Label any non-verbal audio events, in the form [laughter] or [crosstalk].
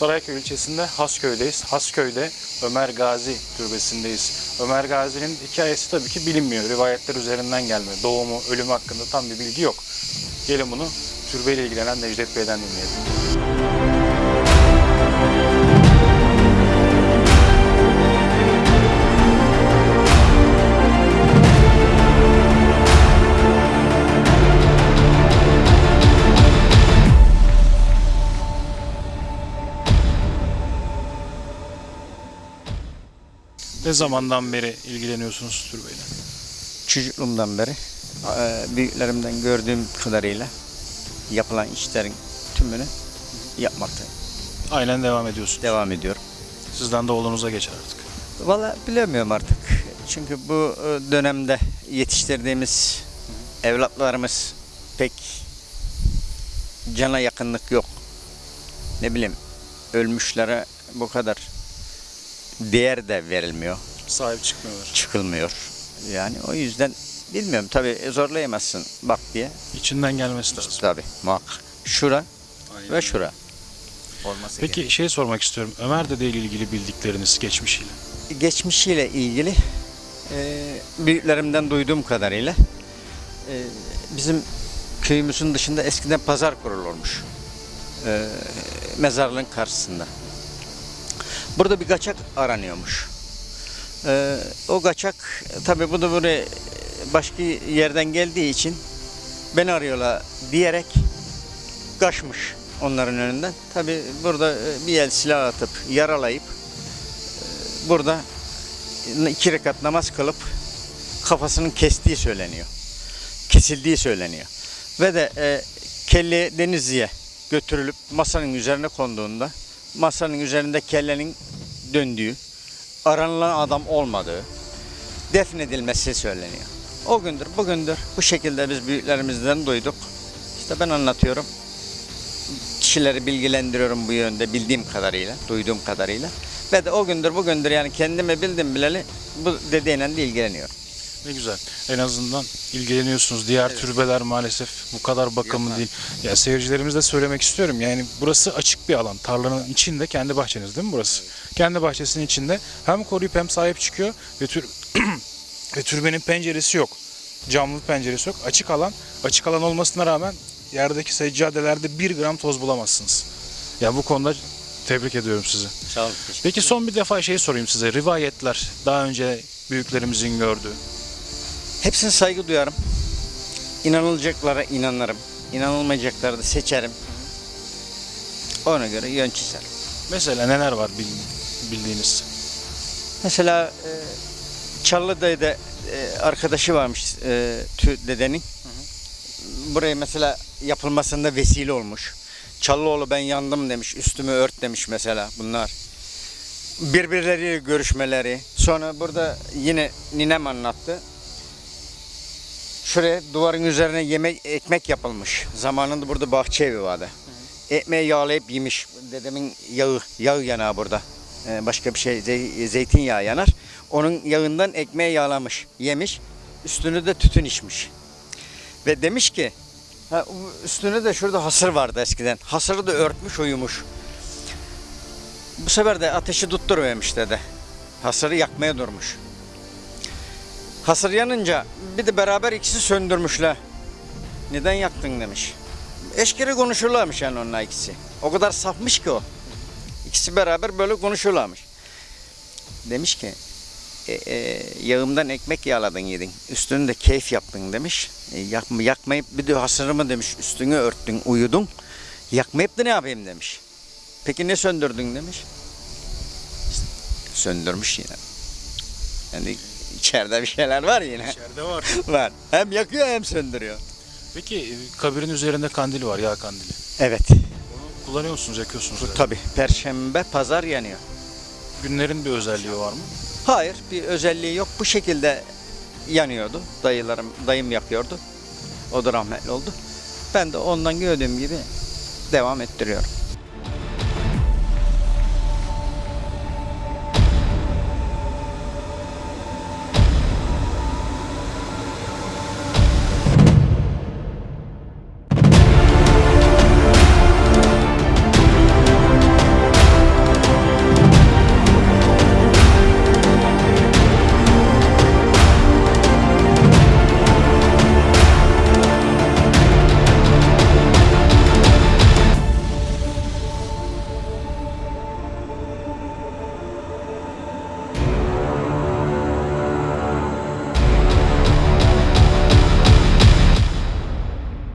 Sarayköy ilçesinde Hasköy'deyiz. Hasköy'de Ömer Gazi türbesindeyiz. Ömer Gazi'nin hikayesi tabii ki bilinmiyor. Rivayetler üzerinden gelme. Doğumu, ölümü hakkında tam bir bilgi yok. Gelin bunu türbeyle ilgilenen Necdet Bey'den dinleyelim. Ne zamandan beri ilgileniyorsunuz türbeyle? Çocukluğumdan beri e, büyüklerimden gördüğüm kadarıyla yapılan işlerin tümünü yapmaktayım. Aynen devam ediyorsunuz. Devam ediyorum. Sizden de oğlunuza geçer artık. Valla bilemiyorum artık. Çünkü bu e, dönemde yetiştirdiğimiz evlatlarımız pek cana yakınlık yok. Ne bileyim ölmüşlere bu kadar değer de verilmiyor, Sahip çıkmıyorlar. çıkılmıyor. Yani o yüzden bilmiyorum tabii zorlayamazsın bak diye. İçinden gelmesi lazım. Tabii muhakkak. Şura ve şura. Olması Peki şey sormak istiyorum. Ömer Dede ile ilgili bildikleriniz geçmişiyle. geçmişiyle ilgili e, büyüklerimden duyduğum kadarıyla e, bizim köyümüzün dışında eskiden pazar kurulurmuş. E, mezarlığın karşısında. Burada bir kaçak aranıyormuş. E, o kaçak tabi bu da buraya başka yerden geldiği için beni arıyorlar diyerek kaçmış onların önünden. Tabi burada e, bir el silah atıp yaralayıp e, burada iki rekat namaz kılıp kafasının kestiği söyleniyor. Kesildiği söyleniyor. Ve de e, kelle Denizli'ye götürülüp masanın üzerine konduğunda masanın üzerinde kellenin döndüğü, aranılan adam olmadığı, defnedilmesi söyleniyor. O gündür, bugündür bu şekilde biz büyüklerimizden duyduk. İşte ben anlatıyorum. Kişileri bilgilendiriyorum bu yönde bildiğim kadarıyla, duyduğum kadarıyla. Ve de o gündür bugündür yani kendime bildim bileli bu dediğiyle de ilgileniyorum. Ne güzel. En azından ilgileniyorsunuz. Diğer türbeler maalesef bu kadar bakımlı Yapmaz. değil. Ya seyircilerimize de söylemek istiyorum. Yani burası açık bir alan. Tarlanın içinde kendi bahçeniz değil mi burası? Kendi bahçesinin içinde hem koruyup hem sahip çıkıyor ve tür [clears throat] ve türbenin penceresi yok. Camlı penceresi yok. Açık alan. Açık alan olmasına rağmen yerdeki seccadelerde bir gram toz bulamazsınız. Ya bu konuda tebrik ediyorum sizi. Sağ olun. Peki son bir defa şey sorayım size. Rivayetler daha önce büyüklerimizin gördüğü. Hepsine saygı duyarım. İnanılacaklara inanırım. İnanılmayacakları da seçerim. Ona göre yön çizerim. Mesela neler var bil- bildiğiniz? Mesela e, Çallıdayı'da e, arkadaşı varmış e, tü dedenin. Buraya mesela yapılmasında vesile olmuş. Çallıoğlu ben yandım demiş, üstümü ört demiş mesela bunlar. Birbirleriyle görüşmeleri. Sonra burada yine ninem anlattı. Şuraya duvarın üzerine yemek ekmek yapılmış. Zamanında burada bahçe evi vardı. Ekmeği yağlayıp yemiş. Dedemin yağı, yağı yanağı burada. Ee, başka bir şey zey- zeytinyağı yanar. Onun yağından ekmeği yağlamış, yemiş. Üstünü de tütün içmiş. Ve demiş ki ha, üstüne de şurada hasır vardı eskiden. Hasırı da örtmüş uyumuş. Bu sefer de ateşi tutturuvermiş dede. Hasırı yakmaya durmuş. Hasır yanınca bir de beraber ikisi söndürmüşler. Neden yaktın demiş. Eşkere konuşurlarmış yani onlar ikisi. O kadar safmış ki o. İkisi beraber böyle konuşurlarmış. Demiş ki e, e, yağımdan ekmek yağladın yedin. Üstünü de keyif yaptın demiş. E, yakma, yakmayıp bir de hasırımı demiş üstünü örttün uyudun. Yakmayıp da ne yapayım demiş. Peki ne söndürdün demiş. Söndürmüş yine. Yani içeride bir şeyler var yine. İçeride var. [laughs] var. Hem yakıyor hem söndürüyor. Peki e, kabirin üzerinde kandil var, yağ kandili. Evet. Onu kullanıyor musunuz, yakıyorsunuz? herhalde. Tabi. Perşembe, pazar yanıyor. Günlerin bir özelliği var mı? Hayır, bir özelliği yok. Bu şekilde yanıyordu. Dayılarım, dayım yakıyordu. O da rahmetli oldu. Ben de ondan gördüğüm gibi devam ettiriyorum.